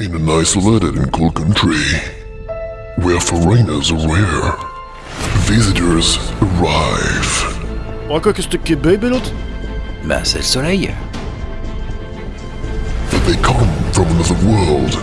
in an isolated and cool country, where foreigners are rare, visitors arrive. Encore qu'est-ce But they come from another world.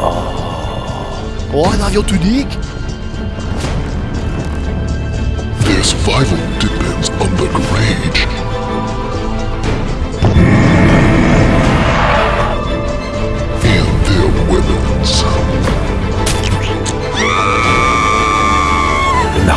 Oh. Oh, un avion tout unique. Their survival depends.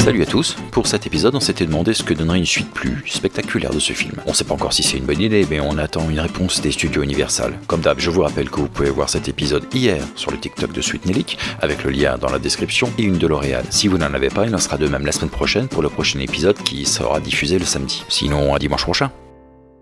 Salut à tous, pour cet épisode on s'était demandé ce que donnerait une suite plus spectaculaire de ce film. On sait pas encore si c'est une bonne idée, mais on attend une réponse des studios Universal. Comme d'hab, je vous rappelle que vous pouvez voir cet épisode hier sur le TikTok de Sweet avec le lien dans la description et une de L'Oréal. Si vous n'en avez pas, il en sera de même la semaine prochaine pour le prochain épisode qui sera diffusé le samedi. Sinon à dimanche prochain.